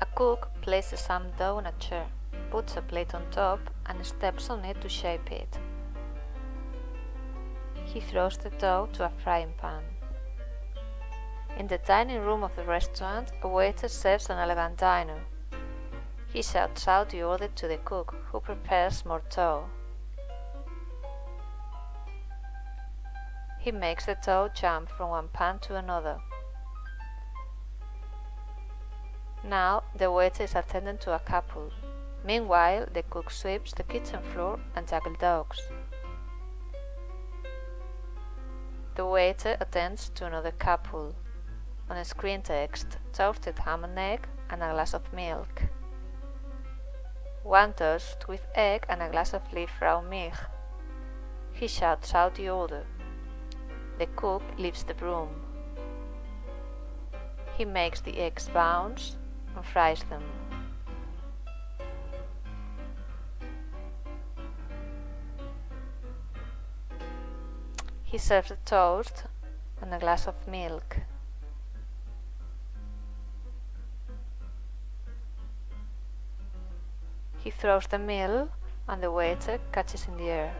A cook places some dough on a chair, puts a plate on top and steps on it to shape it. He throws the dough to a frying pan. In the dining room of the restaurant, a waiter serves an elegant dinner. He shouts out the order to the cook, who prepares more dough. He makes the dough jump from one pan to another. Now the waiter is attending to a couple. Meanwhile, the cook sweeps the kitchen floor and juggles dogs. The waiter attends to another couple. On a screen text, toasted ham and egg and a glass of milk. One toast with egg and a glass of Milch. He shouts out the order. The cook leaves the room. He makes the eggs bounce and fries them. He serves the toast and a glass of milk. He throws the meal and the waiter catches in the air.